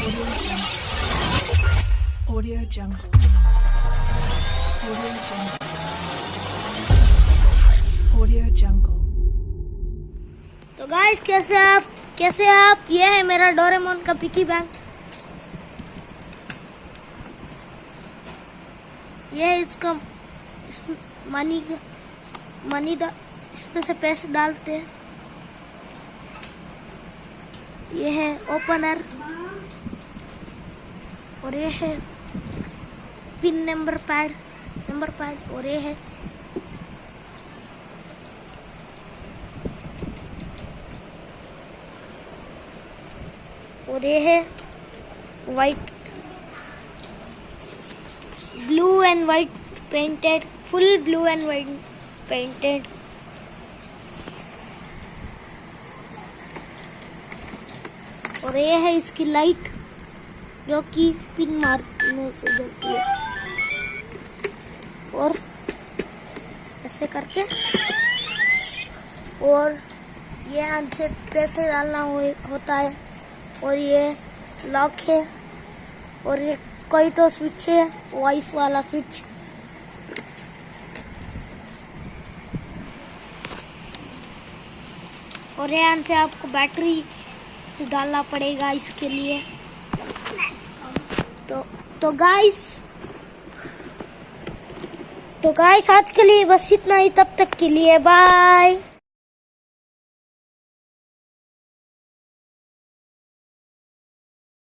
Audio Jungle. Audio Jungle. Audio Jungle. तो guys कैसे आप कैसे आप ये है मेरा डोरेमोन का पिकी बैंक ये इसका, इस मनी मनी दा, इसमें से पैसे डालते हैं ये है ओपनर और ये है। Pin number pad number pad और ये है। और ये है। White blue and white painted full blue and white painted और ये है इसकी लाइट जो कि पिन मारने से जलती है। और ऐसे करके और ये से पैसे डालना हो, होता है और ये लॉक है और ये कोई तो स्विच है वॉइस वाला स्विच और यहाँ से आपको बैटरी डालना पड़ेगा इसके लिए। तो तो गाइस तो गाइस आज के लिए बस इतना ही, तब तक के लिए बाय